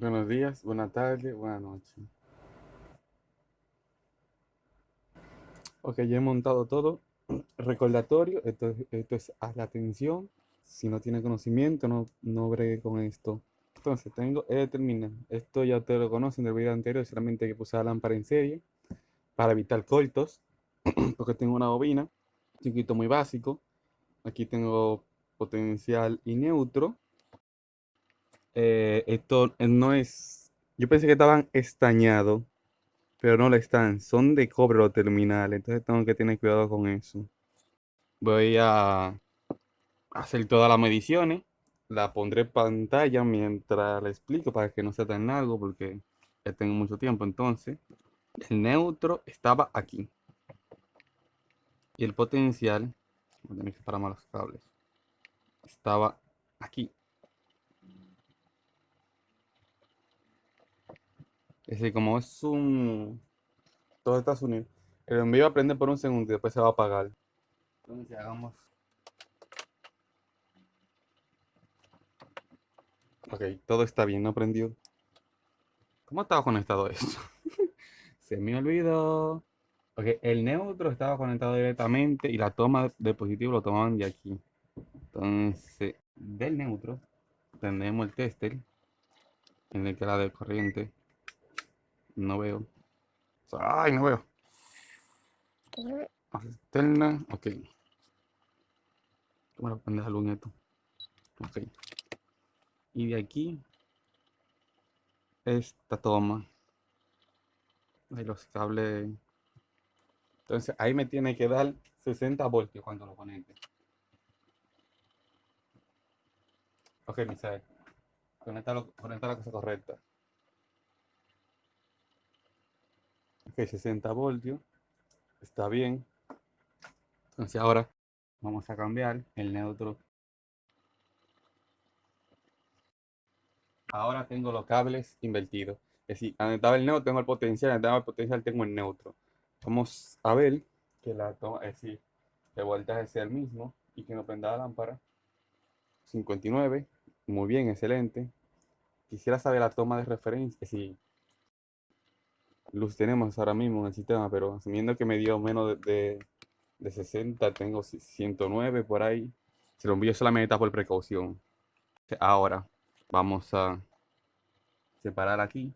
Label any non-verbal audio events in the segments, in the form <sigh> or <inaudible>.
Buenos días, buenas tardes, buenas noches. Ok, ya he montado todo. <clears throat> Recordatorio, esto, esto es haz la atención. Si no tiene conocimiento, no, no bregue con esto. Entonces, tengo he determinado. Esto ya te lo conocen del video anterior, solamente que puse la lámpara en serie para evitar cortos, <clears throat> porque tengo una bobina, chiquito muy básico. Aquí tengo potencial y neutro. Eh, esto no es. Yo pensé que estaban estañados, pero no lo están. Son de cobre los terminales, entonces tengo que tener cuidado con eso. Voy a hacer todas las mediciones. La pondré en pantalla mientras la explico para que no sea tan largo porque ya tengo mucho tiempo. Entonces, el neutro estaba aquí. Y el potencial, voy a tener que parar más los cables, estaba aquí. Es decir, como es un... Todo Estados Unidos. El envío a prender por un segundo y después se va a apagar. Entonces hagamos... Ok, todo está bien, no prendió. ¿Cómo estaba conectado esto? <laughs> se me olvidó. Ok, el neutro estaba conectado directamente y la toma de positivo lo tomaban de aquí. Entonces, del neutro, tenemos el tester en el que la de corriente no veo. Ay, no veo. Externa, ok. Bueno, pendeja luz esto. Ok. Y de aquí, esta toma. Ahí los cables. Entonces ahí me tiene que dar 60 voltios cuando lo conecte. Ok, Misael. Conecta, conecta la cosa correcta. Ok, 60 voltios. Está bien. Entonces ahora vamos a cambiar el neutro. Ahora tengo los cables invertidos. Es decir, donde estaba el neutro tengo el potencial, donde estaba el potencial tengo el neutro. Vamos a ver que la toma, es decir, el voltaje sea el mismo y que no prenda la lámpara. 59, muy bien, excelente. Quisiera saber la toma de referencia, es luz tenemos ahora mismo en el sistema, pero asumiendo que me dio menos de, 60, tengo 109 por ahí. Se lo envío solamente por precaución. Ahora vamos a separar aquí.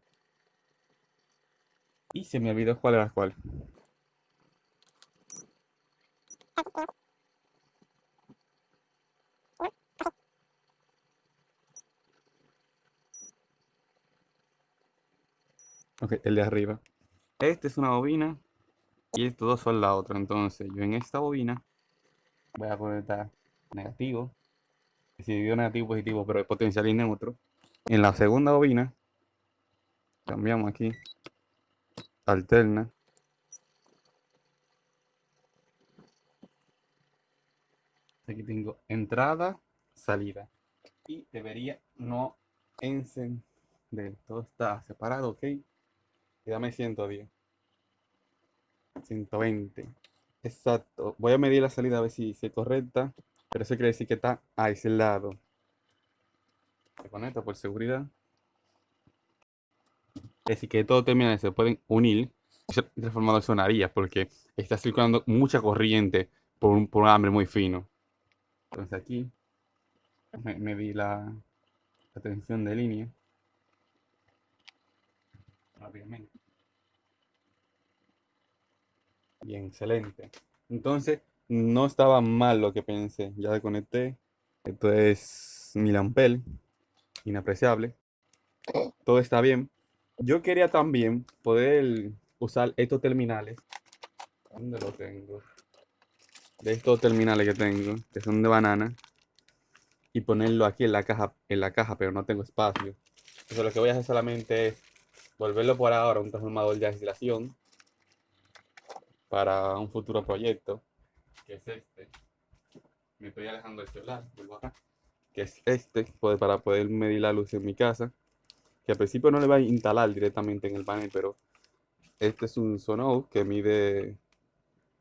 Y se me olvidó cuál era cuál. Ok, el de arriba. Este es una bobina y estos dos son la otra. Entonces, yo en esta bobina voy a conectar negativo. Si dio negativo positivo, pero el potencial y neutro. En la segunda bobina, cambiamos aquí, alterna. Aquí tengo entrada, salida. Y debería no encender. Todo está separado, ok. Y dame 110. 120. Exacto. Voy a medir la salida a ver si es correcta. Pero eso quiere decir que está aislado. Se conecta por seguridad. Decir, que todo termina se pueden unir. Ese transformador sonaría porque está circulando mucha corriente por un, por un hambre muy fino. Entonces aquí me, la, la tensión de línea Bien, excelente. Entonces, no estaba mal lo que pensé. Ya desconecté. Esto es mil ampel. Inapreciable. Todo está bien. Yo quería también poder usar estos terminales. ¿Dónde lo tengo? De estos terminales que tengo, que son de banana. Y ponerlo aquí en la caja, en la caja, pero no tengo espacio. Entonces lo que voy a hacer solamente es volverlo por ahora un transformador de aislación para un futuro proyecto, que es este. Me estoy alejando del celular, vuelvo acá. Que es este, pues, para poder medir la luz en mi casa. Que al principio no le va a instalar directamente en el panel, pero este es un Sonout que mide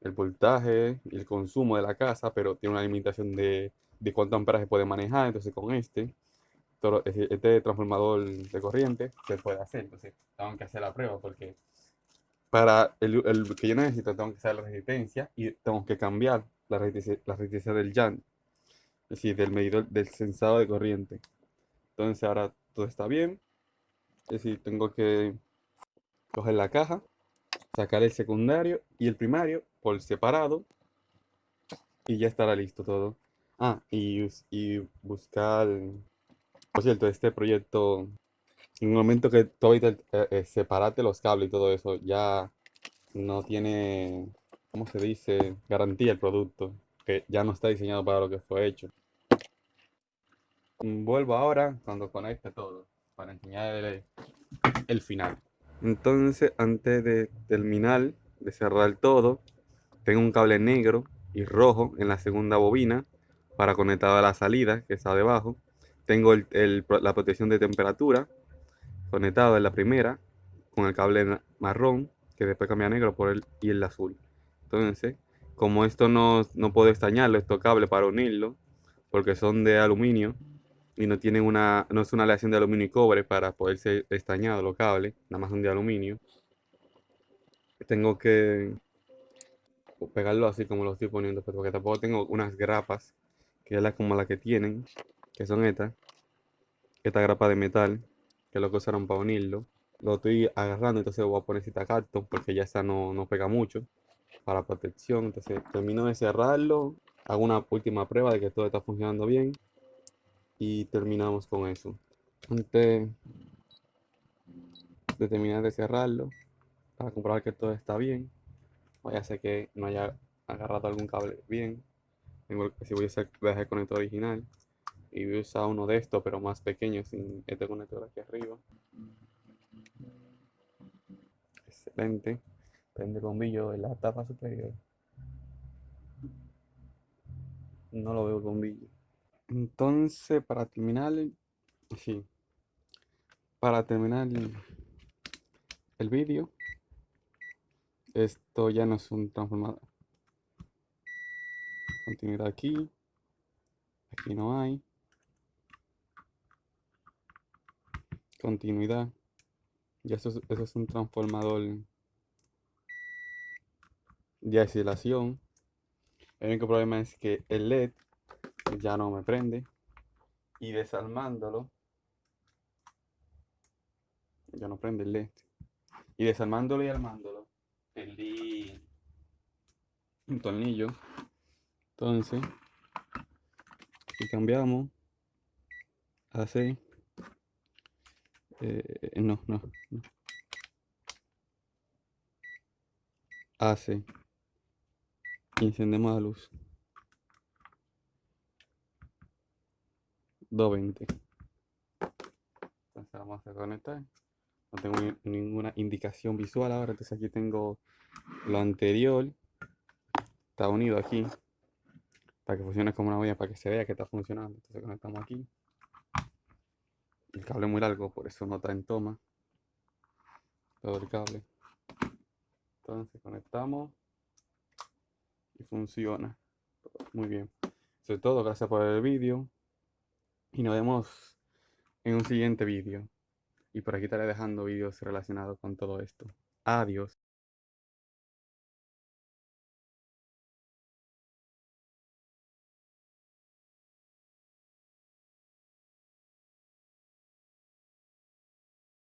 el voltaje y el consumo de la casa, pero tiene una limitación de, de cuánto amperaje puede manejar. Entonces con este es decir, este transformador de corriente se puede hacer. Entonces, tengo que hacer la prueba porque para el, el que yo necesito, tengo que hacer la resistencia y tengo que cambiar la resistencia, la resistencia del jan, es decir, del medidor, del sensado de corriente. Entonces, ahora todo está bien. Es decir, tengo que coger la caja, sacar el secundario y el primario por separado y ya estará listo todo. Ah, y, y buscar, por cierto, este proyecto, en el momento que tú ahorita eh, eh, separaste los cables y todo eso, ya no tiene, ¿cómo se dice? Garantía el producto, que ya no está diseñado para lo que fue hecho. Mm, Vuelvo ahora cuando conecte todo, para enseñar el, el final. Entonces, antes de terminar de cerrar todo, tengo un cable negro y rojo en la segunda bobina para conectar a la salida que está debajo. Tengo la protección de temperatura conectado en la primera con el cable marrón que después cambia a negro por el y el azul. Entonces, como esto no, no puedo estañarlo, estos cables para unirlo, porque son de aluminio y no tienen una, no es una aleación de aluminio y cobre para poder ser estañados los cables, nada más son de aluminio. Tengo que pegarlo así como lo estoy poniendo, pero porque tampoco tengo unas grapas, que es la, como la que tienen, que son estas, esta grapa de metal, que es lo que usaron para unirlo. Lo estoy agarrando, entonces voy a poner cita cartón, porque ya esta no, no pega mucho, para protección. Entonces termino de cerrarlo, hago una última prueba de que todo está funcionando bien, y terminamos con eso. Antes de terminar de cerrarlo, para comprobar que todo está bien, vaya a ser que no haya agarrado algún cable bien. Tengo, si voy a usar, voy el conector original y voy a usar uno de estos, pero más pequeño, sin este conector aquí arriba. Excelente. Prende el bombillo de la tapa superior. No lo veo el bombillo. Entonces, para terminar, sí, para terminar el vídeo, esto ya no es un transformador. Continuidad aquí. Aquí no hay. Continuidad. Y eso es, eso es un transformador de aislación. El único problema es que el LED ya no me prende. Y desarmándolo. Ya no prende el LED. Y desarmándolo y armándolo. Perdí un tornillo. Entonces, y cambiamos a. eh, no, no, no. AC. Y encendemos la luz. 220. Entonces vamos a conectar. No tengo ni- ninguna indicación visual ahora. Entonces aquí tengo lo anterior. Está unido aquí. Para que funcione como una olla, para que se vea que está funcionando. Entonces conectamos aquí. El cable muy largo, por eso no está en toma. Todo el cable. Entonces conectamos. Y funciona. Muy bien. Eso es todo. Gracias por el vídeo. Y nos vemos en un siguiente vídeo. Y por aquí estaré dejando vídeos relacionados con todo esto. Adiós.